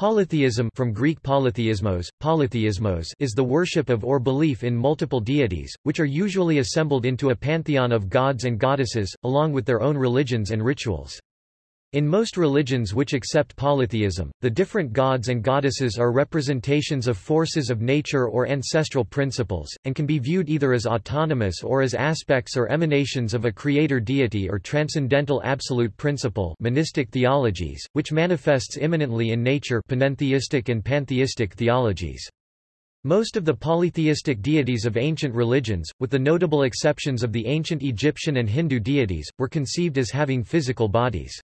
Polytheism from Greek polytheismos, polytheismos is the worship of or belief in multiple deities, which are usually assembled into a pantheon of gods and goddesses, along with their own religions and rituals. In most religions which accept polytheism, the different gods and goddesses are representations of forces of nature or ancestral principles, and can be viewed either as autonomous or as aspects or emanations of a creator deity or transcendental absolute principle monistic theologies, which manifests immanently in nature panentheistic and pantheistic theologies. Most of the polytheistic deities of ancient religions, with the notable exceptions of the ancient Egyptian and Hindu deities, were conceived as having physical bodies.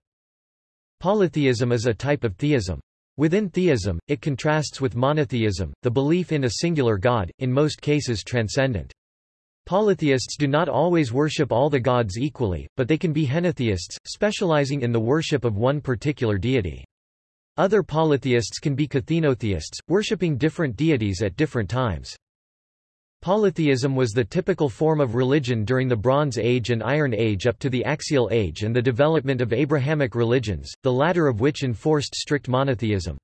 Polytheism is a type of theism. Within theism, it contrasts with monotheism, the belief in a singular god, in most cases transcendent. Polytheists do not always worship all the gods equally, but they can be henotheists, specializing in the worship of one particular deity. Other polytheists can be kathenotheists, worshipping different deities at different times. Polytheism was the typical form of religion during the Bronze Age and Iron Age up to the Axial Age and the development of Abrahamic religions, the latter of which enforced strict monotheism.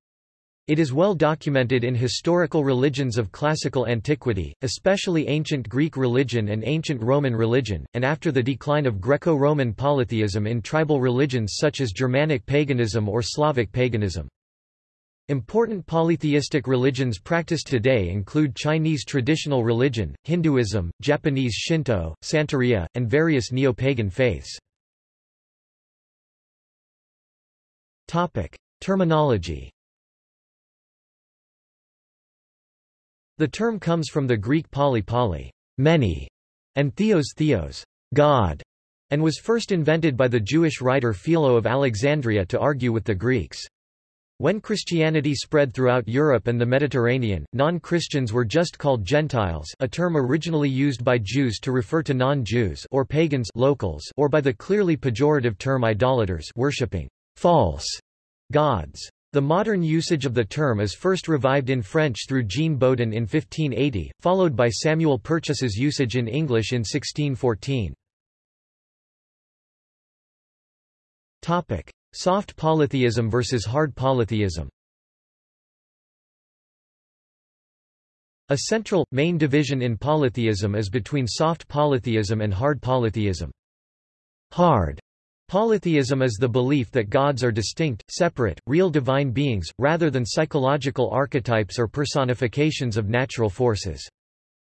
It is well documented in historical religions of classical antiquity, especially ancient Greek religion and ancient Roman religion, and after the decline of Greco-Roman polytheism in tribal religions such as Germanic paganism or Slavic paganism. Important polytheistic religions practiced today include Chinese traditional religion, Hinduism, Japanese Shinto, Santeria, and various neo-pagan faiths. Topic. Terminology The term comes from the Greek poly poly, many, and theos theos, God, and was first invented by the Jewish writer Philo of Alexandria to argue with the Greeks. When Christianity spread throughout Europe and the Mediterranean, non-Christians were just called Gentiles a term originally used by Jews to refer to non-Jews or pagans locals or by the clearly pejorative term idolaters worshipping false gods. The modern usage of the term is first revived in French through Jean Bodin in 1580, followed by Samuel Purchas's usage in English in 1614. Topic: Soft polytheism versus hard polytheism A central, main division in polytheism is between soft polytheism and hard polytheism. Hard polytheism is the belief that gods are distinct, separate, real divine beings, rather than psychological archetypes or personifications of natural forces.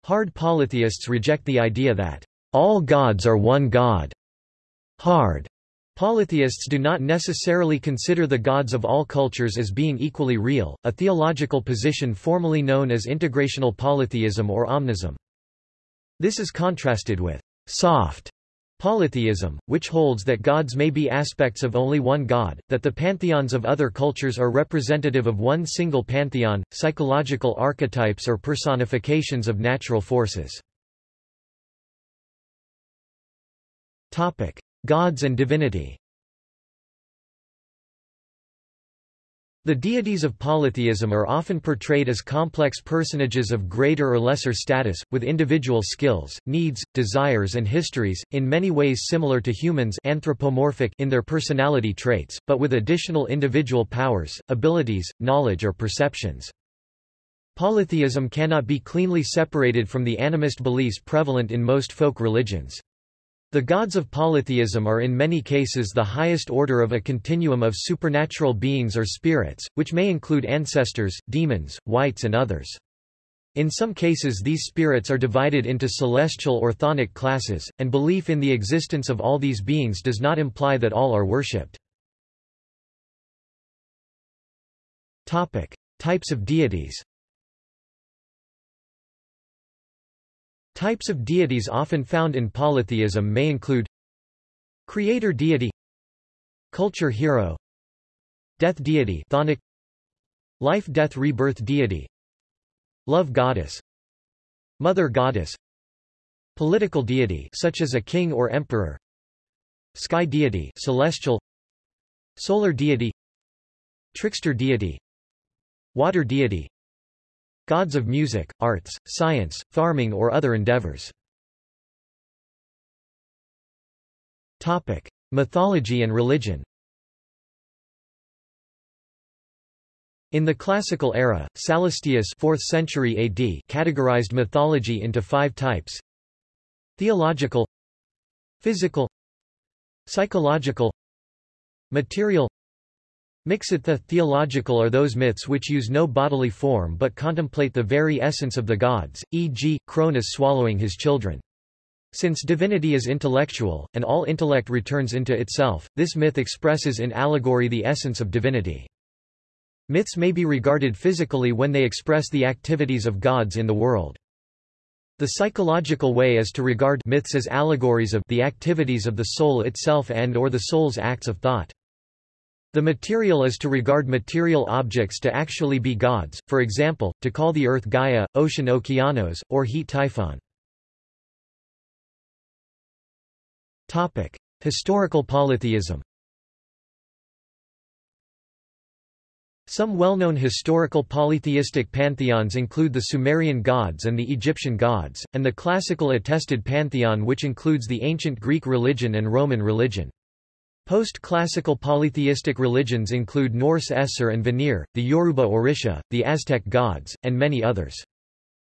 Hard polytheists reject the idea that all gods are one god. Hard Polytheists do not necessarily consider the gods of all cultures as being equally real, a theological position formally known as integrational polytheism or omnism. This is contrasted with soft polytheism, which holds that gods may be aspects of only one god, that the pantheons of other cultures are representative of one single pantheon, psychological archetypes or personifications of natural forces. Topic. Gods and divinity The deities of polytheism are often portrayed as complex personages of greater or lesser status, with individual skills, needs, desires and histories, in many ways similar to humans anthropomorphic in their personality traits, but with additional individual powers, abilities, knowledge or perceptions. Polytheism cannot be cleanly separated from the animist beliefs prevalent in most folk religions. The gods of polytheism are in many cases the highest order of a continuum of supernatural beings or spirits, which may include ancestors, demons, wights and others. In some cases these spirits are divided into celestial or chthonic classes, and belief in the existence of all these beings does not imply that all are worshipped. Types of deities Types of deities often found in polytheism may include Creator deity Culture hero Death deity chthonic, Life-death rebirth deity Love goddess Mother goddess Political deity such as a king or emperor Sky deity celestial Solar deity Trickster deity Water deity Gods of music, arts, science, farming or other endeavors. Topic: Mythology and religion. In the classical era, Sallustius 4th century AD categorized mythology into five types Theological Physical Psychological Material Mixitha theological are those myths which use no bodily form but contemplate the very essence of the gods, e.g., Cronus swallowing his children. Since divinity is intellectual, and all intellect returns into itself, this myth expresses in allegory the essence of divinity. Myths may be regarded physically when they express the activities of gods in the world. The psychological way is to regard myths as allegories of the activities of the soul itself and or the soul's acts of thought. The material is to regard material objects to actually be gods, for example, to call the earth Gaia, ocean Okeanos, or heat Typhon. Topic: Historical polytheism. Some well-known historical polytheistic pantheons include the Sumerian gods and the Egyptian gods, and the classical attested pantheon which includes the ancient Greek religion and Roman religion. Post-classical polytheistic religions include Norse Aesir and Vanir, the Yoruba Orisha, the Aztec gods, and many others.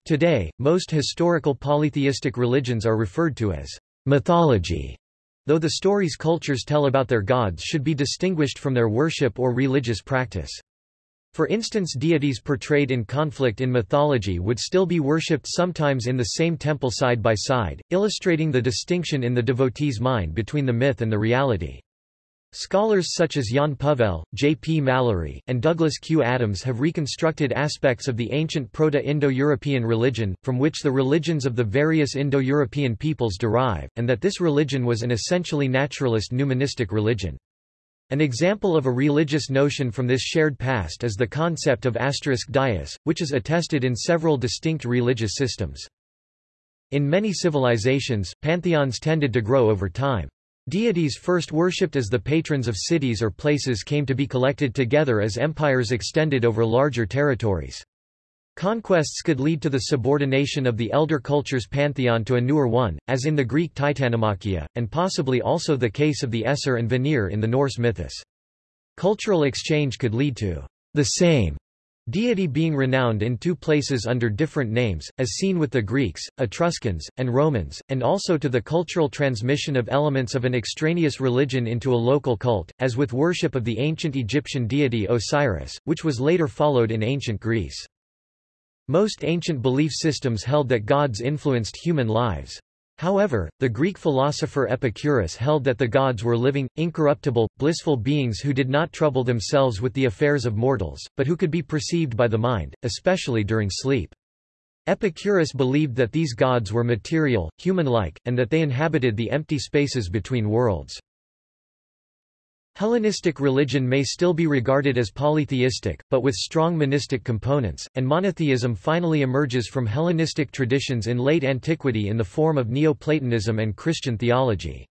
Today, most historical polytheistic religions are referred to as mythology, though the stories cultures tell about their gods should be distinguished from their worship or religious practice. For instance deities portrayed in conflict in mythology would still be worshipped sometimes in the same temple side by side, illustrating the distinction in the devotee's mind between the myth and the reality. Scholars such as Jaan Puhvel, J. P. Mallory, and Douglas Q. Adams have reconstructed aspects of the ancient Proto-Indo-European religion, from which the religions of the various Indo-European peoples derive, and that this religion was an essentially naturalist numismatic religion. An example of a religious notion from this shared past is the concept of asterisk dais, which is attested in several distinct religious systems. In many civilizations, pantheons tended to grow over time. Deities first worshipped as the patrons of cities or places came to be collected together as empires extended over larger territories. Conquests could lead to the subordination of the elder culture's pantheon to a newer one, as in the Greek Titanomachia, and possibly also the case of the Aesir and Vanir in the Norse mythos. Cultural exchange could lead to the same deity being renowned in two places under different names, as seen with the Greeks, Etruscans, and Romans, and also to the cultural transmission of elements of an extraneous religion into a local cult, as with worship of the ancient Egyptian deity Osiris, which was later followed in ancient Greece. Most ancient belief systems held that gods influenced human lives. However, the Greek philosopher Epicurus held that the gods were living, incorruptible, blissful beings who did not trouble themselves with the affairs of mortals, but who could be perceived by the mind, especially during sleep. Epicurus believed that these gods were material, human-like, and that they inhabited the empty spaces between worlds. Hellenistic religion may still be regarded as polytheistic, but with strong monistic components, and monotheism finally emerges from Hellenistic traditions in late antiquity in the form of Neoplatonism and Christian theology.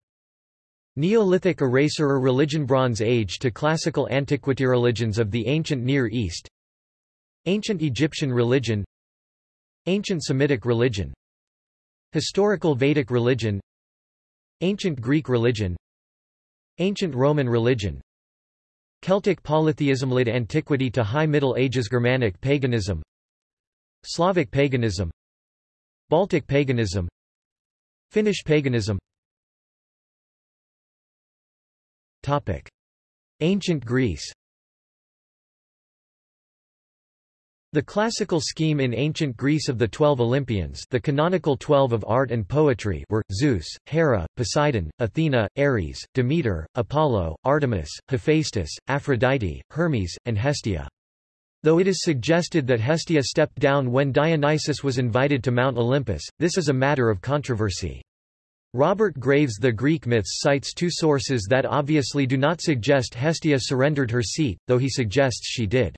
Neolithic eraser or religion Bronze Age to classical antiquity religions of the ancient Near East. Ancient Egyptian religion. Ancient Semitic religion. Historical Vedic religion. Ancient Greek religion Ancient Roman religion. Celtic polytheism Late Antiquity to High Middle Ages Germanic paganism. Slavic paganism. Baltic paganism. Finnish paganism. Topic. Ancient Greece The classical scheme in ancient Greece of the Twelve Olympians the canonical Twelve of art and poetry were, Zeus, Hera, Poseidon, Athena, Ares, Demeter, Apollo, Artemis, Hephaestus, Aphrodite, Hermes, and Hestia. Though it is suggested that Hestia stepped down when Dionysus was invited to Mount Olympus, this is a matter of controversy. Robert Graves The Greek myths cites two sources that obviously do not suggest Hestia surrendered her seat, though he suggests she did.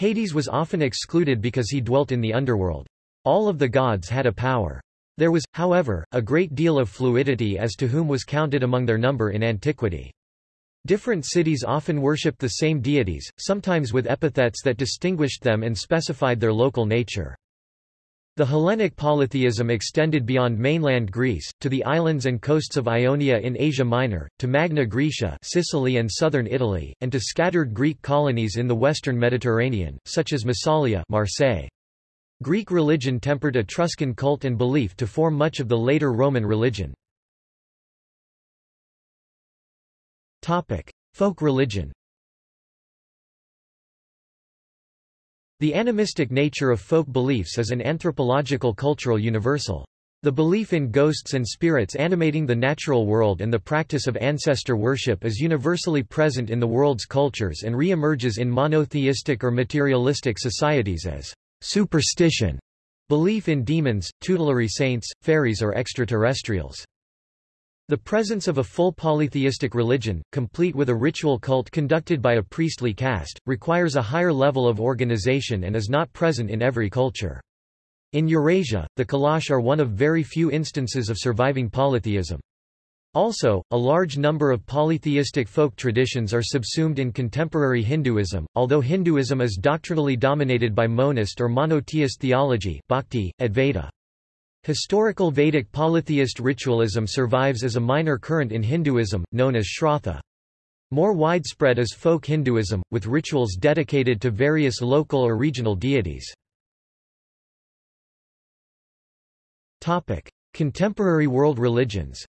Hades was often excluded because he dwelt in the underworld. All of the gods had a power. There was, however, a great deal of fluidity as to whom was counted among their number in antiquity. Different cities often worshipped the same deities, sometimes with epithets that distinguished them and specified their local nature. The Hellenic polytheism extended beyond mainland Greece, to the islands and coasts of Ionia in Asia Minor, to Magna Graecia Sicily and southern Italy, and to scattered Greek colonies in the western Mediterranean, such as Massalia Marseille. Greek religion tempered Etruscan cult and belief to form much of the later Roman religion. Folk religion The animistic nature of folk beliefs is an anthropological cultural universal. The belief in ghosts and spirits animating the natural world and the practice of ancestor worship is universally present in the world's cultures and re-emerges in monotheistic or materialistic societies as superstition, belief in demons, tutelary saints, fairies or extraterrestrials. The presence of a full polytheistic religion, complete with a ritual cult conducted by a priestly caste, requires a higher level of organization and is not present in every culture. In Eurasia, the Kalash are one of very few instances of surviving polytheism. Also, a large number of polytheistic folk traditions are subsumed in contemporary Hinduism, although Hinduism is doctrinally dominated by monist or monotheist theology bhakti, Advaita. Historical Vedic polytheist ritualism survives as a minor current in Hinduism, known as Shrauta. More widespread is folk Hinduism, with rituals dedicated to various local or regional deities. Contemporary world religions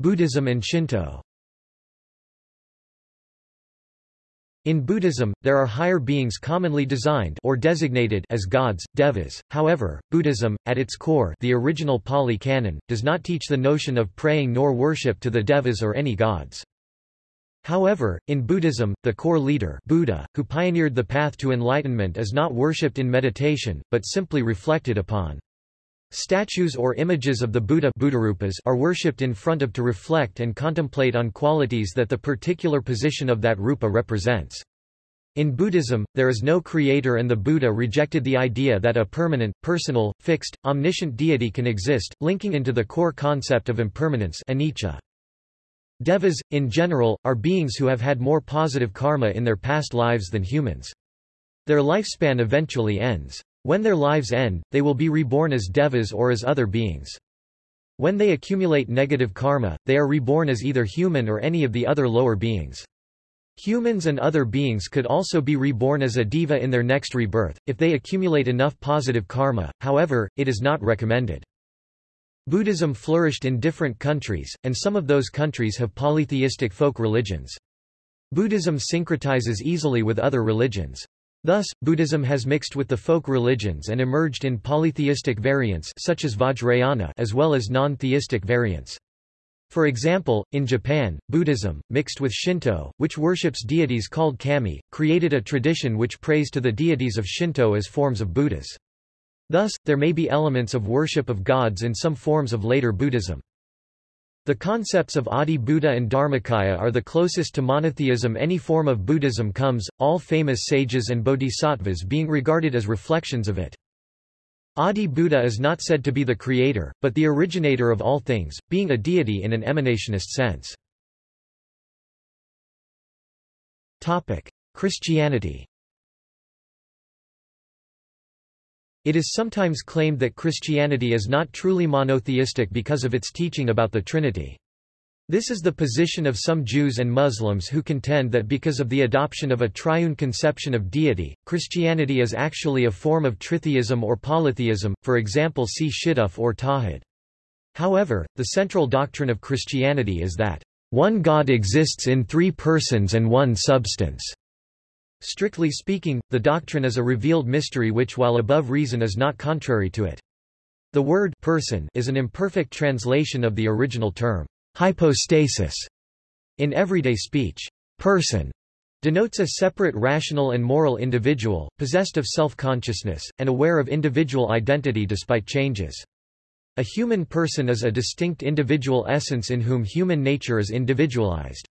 Buddhism and Shinto In Buddhism, there are higher beings commonly designed or designated as gods, devas. However, Buddhism, at its core, the original Pali Canon, does not teach the notion of praying nor worship to the devas or any gods. However, in Buddhism, the core leader Buddha, who pioneered the path to enlightenment is not worshipped in meditation, but simply reflected upon. Statues or images of the Buddha are worshipped in front of to reflect and contemplate on qualities that the particular position of that rupa represents. In Buddhism, there is no creator and the Buddha rejected the idea that a permanent, personal, fixed, omniscient deity can exist, linking into the core concept of impermanence anicca. Devas, in general, are beings who have had more positive karma in their past lives than humans. Their lifespan eventually ends. When their lives end, they will be reborn as devas or as other beings. When they accumulate negative karma, they are reborn as either human or any of the other lower beings. Humans and other beings could also be reborn as a deva in their next rebirth, if they accumulate enough positive karma, however, it is not recommended. Buddhism flourished in different countries, and some of those countries have polytheistic folk religions. Buddhism syncretizes easily with other religions. Thus, Buddhism has mixed with the folk religions and emerged in polytheistic variants such as Vajrayana as well as non-theistic variants. For example, in Japan, Buddhism, mixed with Shinto, which worships deities called kami, created a tradition which prays to the deities of Shinto as forms of Buddhas. Thus, there may be elements of worship of gods in some forms of later Buddhism. The concepts of Adi Buddha and Dharmakaya are the closest to monotheism any form of Buddhism comes, all famous sages and bodhisattvas being regarded as reflections of it. Adi Buddha is not said to be the creator, but the originator of all things, being a deity in an emanationist sense. Christianity It is sometimes claimed that Christianity is not truly monotheistic because of its teaching about the Trinity. This is the position of some Jews and Muslims who contend that because of the adoption of a triune conception of deity, Christianity is actually a form of tritheism or polytheism, for example see Shituf or Tawhid. However, the central doctrine of Christianity is that, "...one God exists in three persons and one substance." Strictly speaking, the doctrine is a revealed mystery which while above reason is not contrary to it. The word person is an imperfect translation of the original term, hypostasis. In everyday speech, person denotes a separate rational and moral individual, possessed of self-consciousness, and aware of individual identity despite changes. A human person is a distinct individual essence in whom human nature is individualized.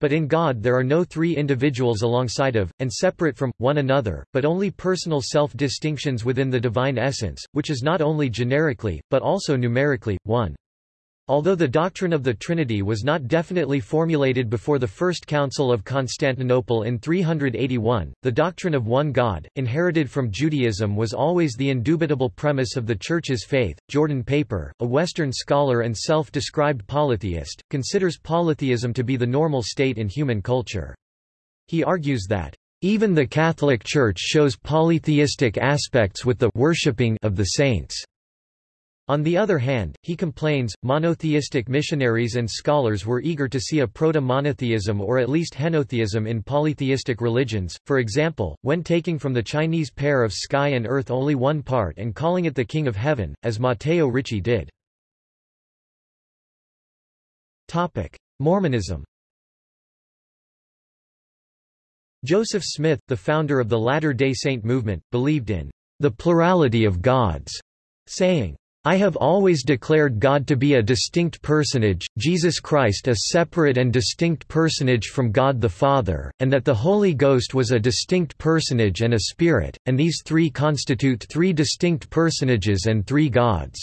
But in God there are no three individuals alongside of, and separate from, one another, but only personal self-distinctions within the divine essence, which is not only generically, but also numerically, one. Although the doctrine of the Trinity was not definitely formulated before the First Council of Constantinople in 381, the doctrine of one God, inherited from Judaism was always the indubitable premise of the Church's faith. Jordan Paper, a Western scholar and self-described polytheist, considers polytheism to be the normal state in human culture. He argues that, "...even the Catholic Church shows polytheistic aspects with the worshipping of the saints." On the other hand, he complains, monotheistic missionaries and scholars were eager to see a proto-monotheism or at least henotheism in polytheistic religions, for example, when taking from the Chinese pair of sky and earth only one part and calling it the King of Heaven, as Matteo Ricci did. Mormonism Joseph Smith, the founder of the Latter-day Saint movement, believed in the plurality of gods, saying, I have always declared God to be a distinct personage, Jesus Christ a separate and distinct personage from God the Father, and that the Holy Ghost was a distinct personage and a spirit, and these three constitute three distinct personages and three gods.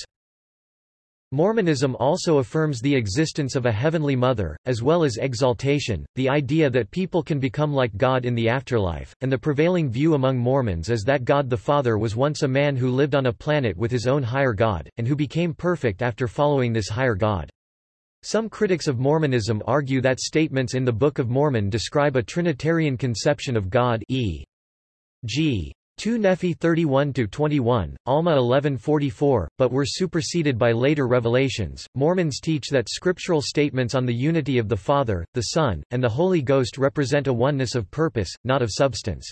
Mormonism also affirms the existence of a heavenly mother, as well as exaltation, the idea that people can become like God in the afterlife, and the prevailing view among Mormons is that God the Father was once a man who lived on a planet with his own higher God, and who became perfect after following this higher God. Some critics of Mormonism argue that statements in the Book of Mormon describe a Trinitarian conception of God e.g. 2 Nephi 31-21, Alma 1144, but were superseded by later revelations. Mormons teach that scriptural statements on the unity of the Father, the Son, and the Holy Ghost represent a oneness of purpose, not of substance.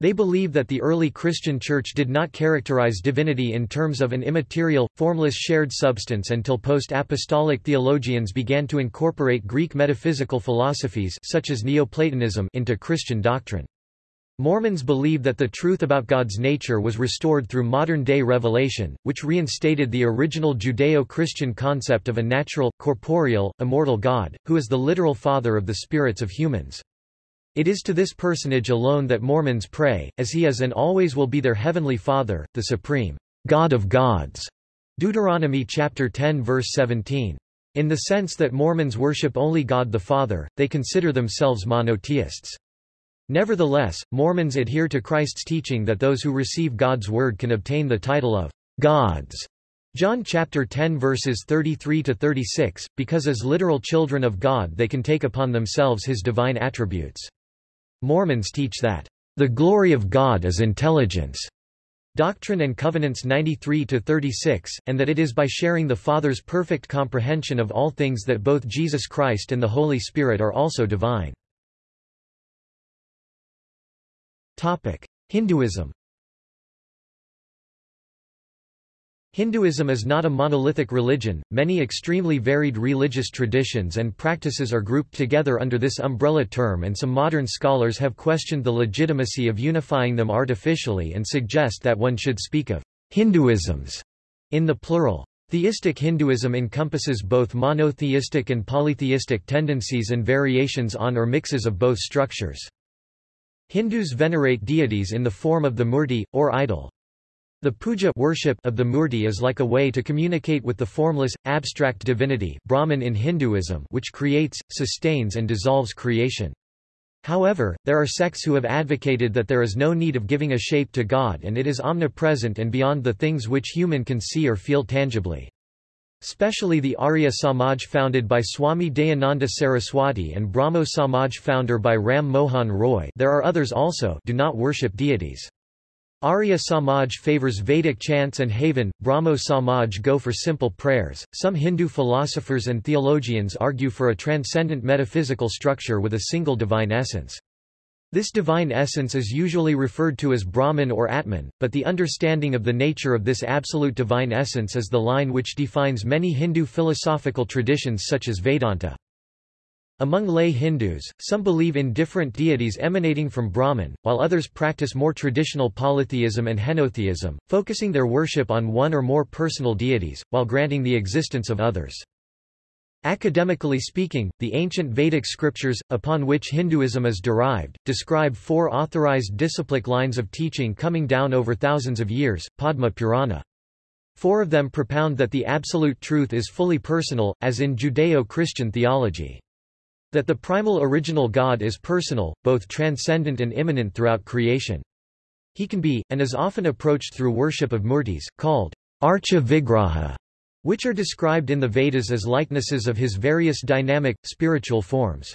They believe that the early Christian Church did not characterize divinity in terms of an immaterial, formless shared substance until post-apostolic theologians began to incorporate Greek metaphysical philosophies such as Neoplatonism into Christian doctrine. Mormons believe that the truth about God's nature was restored through modern-day revelation, which reinstated the original Judeo-Christian concept of a natural, corporeal, immortal God, who is the literal father of the spirits of humans. It is to this personage alone that Mormons pray, as he is and always will be their heavenly Father, the supreme God of gods. Deuteronomy chapter 10 verse 17. In the sense that Mormons worship only God the Father, they consider themselves monotheists. Nevertheless, Mormons adhere to Christ's teaching that those who receive God's word can obtain the title of gods. John chapter 10 verses 33 to 36, because as literal children of God they can take upon themselves his divine attributes. Mormons teach that the glory of God is intelligence. Doctrine and Covenants 93 to 36 and that it is by sharing the Father's perfect comprehension of all things that both Jesus Christ and the Holy Spirit are also divine. Hinduism Hinduism is not a monolithic religion, many extremely varied religious traditions and practices are grouped together under this umbrella term and some modern scholars have questioned the legitimacy of unifying them artificially and suggest that one should speak of Hinduisms in the plural. Theistic Hinduism encompasses both monotheistic and polytheistic tendencies and variations on or mixes of both structures. Hindus venerate deities in the form of the murti, or idol. The puja worship of the murti is like a way to communicate with the formless, abstract divinity Brahman in Hinduism which creates, sustains and dissolves creation. However, there are sects who have advocated that there is no need of giving a shape to God and it is omnipresent and beyond the things which human can see or feel tangibly. Specially the Arya Samaj founded by Swami Dayananda Saraswati and Brahmo Samaj founder by Ram Mohan Roy there are others also do not worship deities. Arya Samaj favors Vedic chants and Havan, Brahmo Samaj go for simple prayers. Some Hindu philosophers and theologians argue for a transcendent metaphysical structure with a single divine essence. This divine essence is usually referred to as Brahman or Atman, but the understanding of the nature of this absolute divine essence is the line which defines many Hindu philosophical traditions such as Vedanta. Among lay Hindus, some believe in different deities emanating from Brahman, while others practice more traditional polytheism and henotheism, focusing their worship on one or more personal deities, while granting the existence of others. Academically speaking, the ancient Vedic scriptures, upon which Hinduism is derived, describe four authorized disciplic lines of teaching coming down over thousands of years, Padma Purana. Four of them propound that the absolute truth is fully personal, as in Judeo-Christian theology. That the primal original God is personal, both transcendent and immanent throughout creation. He can be, and is often approached through worship of murtis, called archa vigraha, which are described in the Vedas as likenesses of his various dynamic, spiritual forms.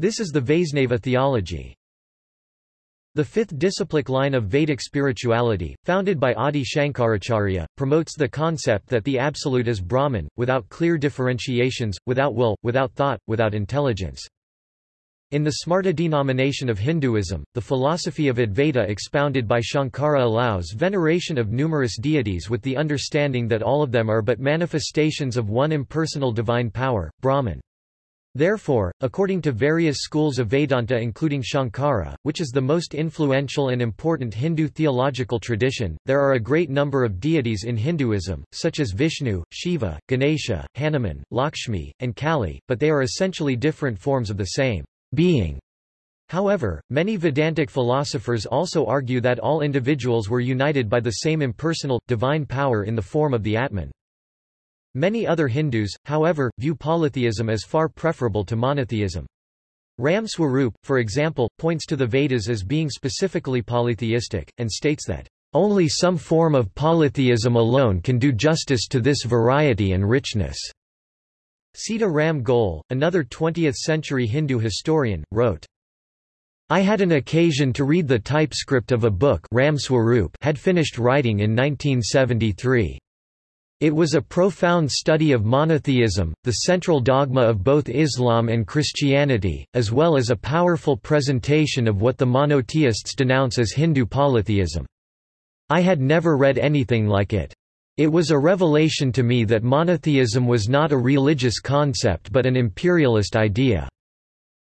This is the Vaisnava theology. The fifth disciplic line of Vedic spirituality, founded by Adi Shankaracharya, promotes the concept that the Absolute is Brahman, without clear differentiations, without will, without thought, without intelligence. In the Smarta denomination of Hinduism, the philosophy of Advaita expounded by Shankara allows veneration of numerous deities with the understanding that all of them are but manifestations of one impersonal divine power, Brahman. Therefore, according to various schools of Vedanta including Shankara, which is the most influential and important Hindu theological tradition, there are a great number of deities in Hinduism, such as Vishnu, Shiva, Ganesha, Hanuman, Lakshmi, and Kali, but they are essentially different forms of the same being. However, many Vedantic philosophers also argue that all individuals were united by the same impersonal, divine power in the form of the Atman. Many other Hindus, however, view polytheism as far preferable to monotheism. Ram Swarup, for example, points to the Vedas as being specifically polytheistic, and states that, "...only some form of polytheism alone can do justice to this variety and richness." Sita Ram Goel, another 20th-century Hindu historian, wrote, I had an occasion to read the typescript of a book Ram Swarup had finished writing in 1973. It was a profound study of monotheism, the central dogma of both Islam and Christianity, as well as a powerful presentation of what the monotheists denounce as Hindu polytheism. I had never read anything like it. It was a revelation to me that monotheism was not a religious concept but an imperialist idea.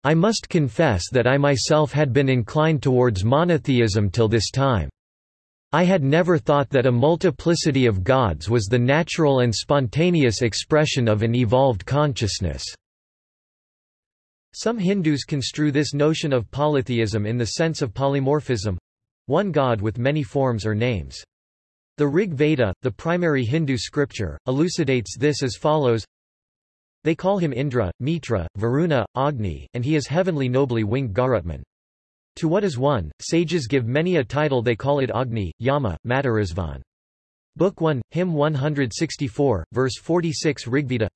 I must confess that I myself had been inclined towards monotheism till this time. I had never thought that a multiplicity of gods was the natural and spontaneous expression of an evolved consciousness. Some Hindus construe this notion of polytheism in the sense of polymorphism—one god with many forms or names. The Rig Veda, the primary Hindu scripture, elucidates this as follows They call him Indra, Mitra, Varuna, Agni, and he is heavenly nobly winged Garutman. To what is one, sages give many a title they call it Agni, Yama, Matarisvan. Book 1, Hymn 164, verse 46 Rigveda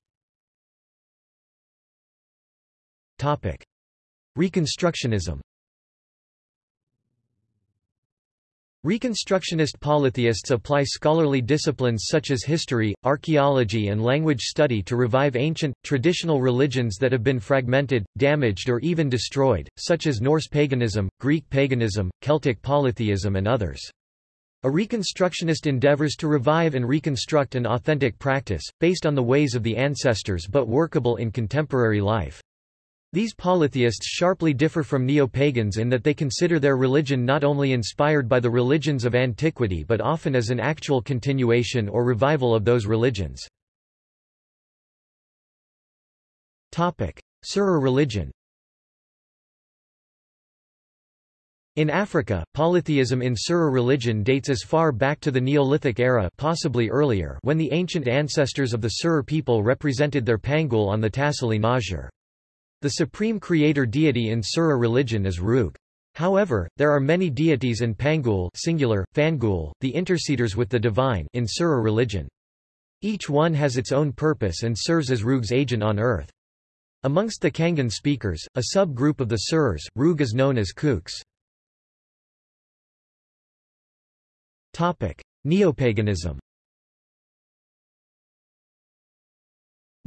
Topic. Reconstructionism Reconstructionist polytheists apply scholarly disciplines such as history, archaeology and language study to revive ancient, traditional religions that have been fragmented, damaged or even destroyed, such as Norse paganism, Greek paganism, Celtic polytheism and others. A Reconstructionist endeavors to revive and reconstruct an authentic practice, based on the ways of the ancestors but workable in contemporary life. These polytheists sharply differ from neo-pagans in that they consider their religion not only inspired by the religions of antiquity but often as an actual continuation or revival of those religions. Serer religion In Africa, polytheism in Serer religion dates as far back to the Neolithic era possibly earlier when the ancient ancestors of the Serer people represented their Pangul on the Tassili n'Ajjer. The supreme creator deity in Serer religion is Roog. However, there are many deities and Pangul singular, Fangul, the interceders with the divine in Serer religion. Each one has its own purpose and serves as Roog's agent on earth. Amongst the Cangin speakers, a sub-group of the Serers, Roog is known as Kooks. Neopaganism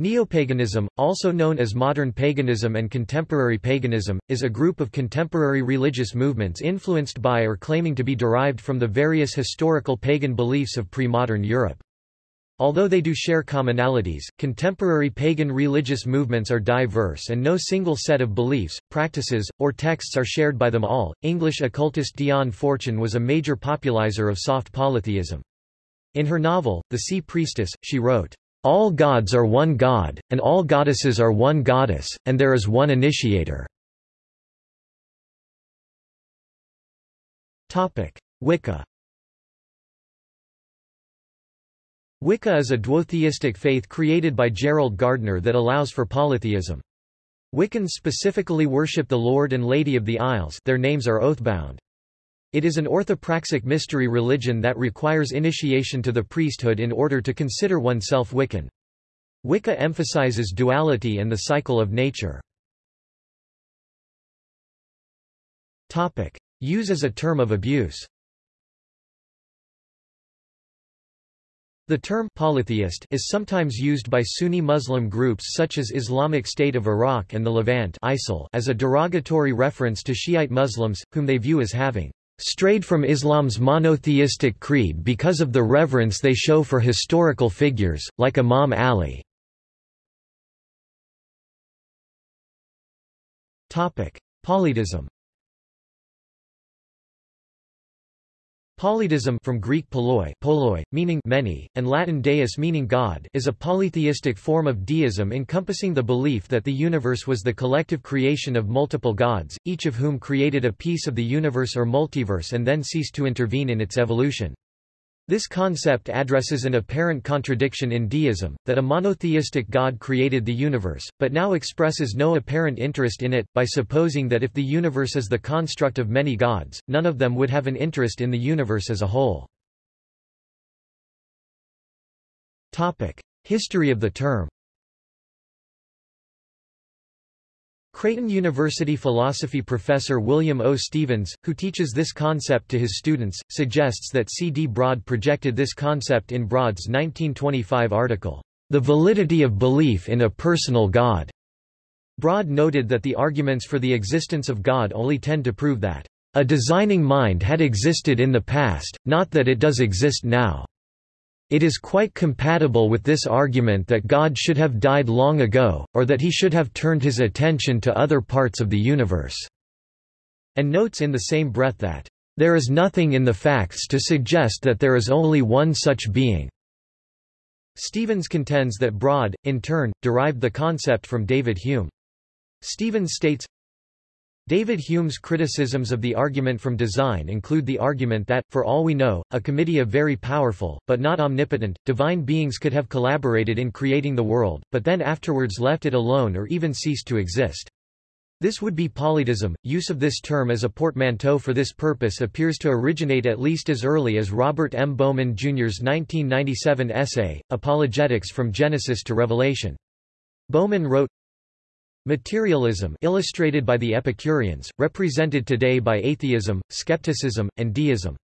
Neopaganism, also known as modern paganism and contemporary paganism, is a group of contemporary religious movements influenced by or claiming to be derived from the various historical pagan beliefs of pre-modern Europe. Although they do share commonalities, contemporary pagan religious movements are diverse and no single set of beliefs, practices, or texts are shared by them all. English occultist Dion Fortune was a major popularizer of soft polytheism. In her novel, The Sea Priestess, she wrote, all gods are one god, and all goddesses are one goddess, and there is one initiator. Wicca Wicca is a duotheistic faith created by Gerald Gardner that allows for polytheism. Wiccans specifically worship the Lord and Lady of the Isles their names are oathbound. It is an orthopraxic mystery religion that requires initiation to the priesthood in order to consider oneself Wiccan. Wicca emphasizes duality and the cycle of nature. Use as a term of abuse The term polytheist is sometimes used by Sunni Muslim groups such as Islamic State of Iraq and the Levant ISIL as a derogatory reference to Shiite Muslims, whom they view as having strayed from Islam's monotheistic creed because of the reverence they show for historical figures, like Imam Ali. Polydeism Polydeism from Greek poloi, poloi, meaning many, and Latin deus meaning God is a polytheistic form of deism encompassing the belief that the universe was the collective creation of multiple gods, each of whom created a piece of the universe or multiverse and then ceased to intervene in its evolution. This concept addresses an apparent contradiction in deism, that a monotheistic God created the universe, but now expresses no apparent interest in it, by supposing that if the universe is the construct of many gods, none of them would have an interest in the universe as a whole. History of the term Creighton University philosophy professor William O. Stephens, who teaches this concept to his students, suggests that C. D. Broad projected this concept in Broad's 1925 article, The Validity of Belief in a Personal God. Broad noted that the arguments for the existence of God only tend to prove that a designing mind had existed in the past, not that it does exist now. It is quite compatible with this argument that God should have died long ago, or that he should have turned his attention to other parts of the universe." And notes in the same breath that, "...there is nothing in the facts to suggest that there is only one such being." Stephens contends that Broad, in turn, derived the concept from David Hume. Stephens states, David Hume's criticisms of the argument from design include the argument that, for all we know, a committee of very powerful, but not omnipotent, divine beings could have collaborated in creating the world, but then afterwards left it alone or even ceased to exist. This would be polydeism. Use of this term as a portmanteau for this purpose appears to originate at least as early as Robert M. Bowman Jr.'s 1997 essay, Apologetics from Genesis to Revelation. Bowman wrote, Materialism illustrated by the Epicureans, represented today by atheism, skepticism, and deism.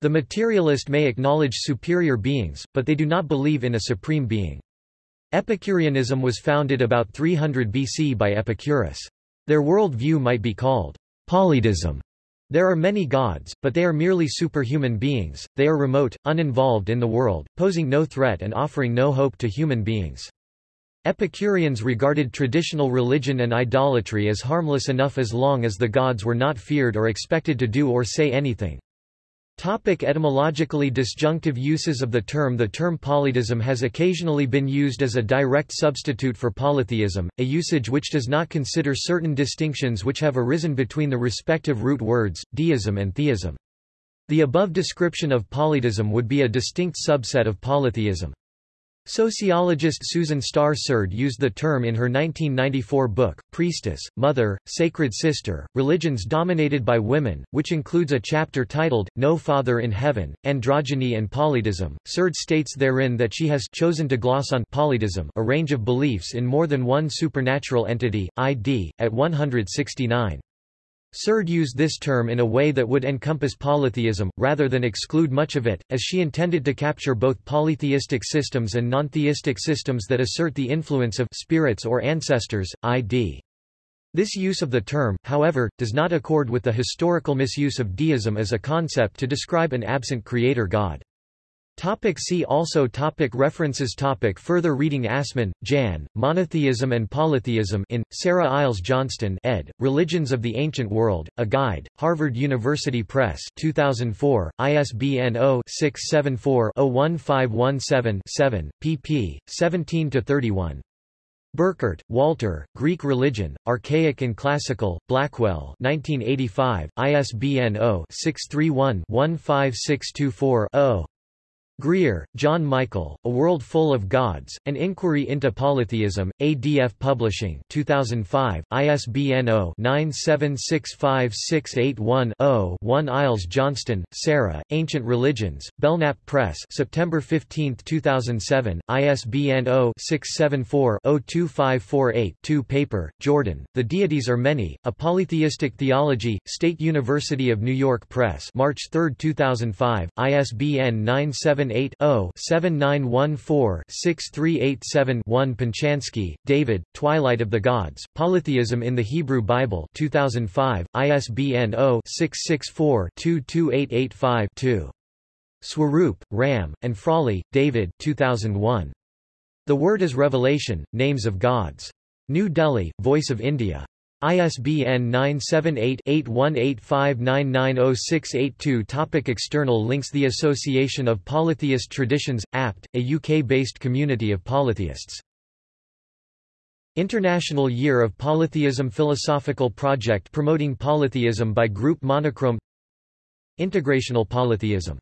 The materialist may acknowledge superior beings, but they do not believe in a supreme being. Epicureanism was founded about 300 BC by Epicurus. Their world view might be called polydeism. There are many gods, but they are merely superhuman beings, they are remote, uninvolved in the world, posing no threat and offering no hope to human beings. Epicureans regarded traditional religion and idolatry as harmless enough as long as the gods were not feared or expected to do or say anything. Topic etymologically disjunctive uses of the term The term polydeism has occasionally been used as a direct substitute for polytheism, a usage which does not consider certain distinctions which have arisen between the respective root words, deism and theism. The above description of polydeism would be a distinct subset of polytheism. Sociologist Susan Starr Sered used the term in her 1994 book, Priestess, Mother, Sacred Sister, Religions Dominated by Women, which includes a chapter titled, No Father in Heaven, Androgyny and Polydeism. Sered states therein that she has chosen to gloss on polydeism a range of beliefs in more than one supernatural entity, ID, at 169. Sered used this term in a way that would encompass polytheism, rather than exclude much of it, as she intended to capture both polytheistic systems and non-theistic systems that assert the influence of spirits or ancestors, i.d. This use of the term, however, does not accord with the historical misuse of deism as a concept to describe an absent creator god. Topic see also topic References topic Further reading Assmann, Jan, Monotheism and Polytheism in, Sarah Iles Johnston ed., Religions of the Ancient World, A Guide, Harvard University Press 2004, ISBN 0-674-01517-7, pp. 17-31. Burkert, Walter, Greek Religion, Archaic and Classical, Blackwell 1985, ISBN 0-631-15624-0. Greer, John Michael, A World Full of Gods, An Inquiry into Polytheism, ADF Publishing 2005, ISBN 0-9765681-0 1 Iles Johnston, Sarah, Ancient Religions, Belknap Press September 15, 2007, ISBN 0-674-02548-2 Paper, Jordan, The Deities Are Many, A Polytheistic Theology, State University of New York Press March 3, 2005, ISBN 97 0-7914-6387-1 Penchansky, David, Twilight of the Gods, Polytheism in the Hebrew Bible 2005, ISBN 0-664-22885-2. Swarup, Ram, and Frawley, David 2001. The Word is Revelation, Names of Gods. New Delhi, Voice of India. ISBN 978-8185990682 Topic External links The Association of Polytheist Traditions, APT, a UK-based community of polytheists. International Year of Polytheism Philosophical project promoting polytheism by group monochrom Integrational polytheism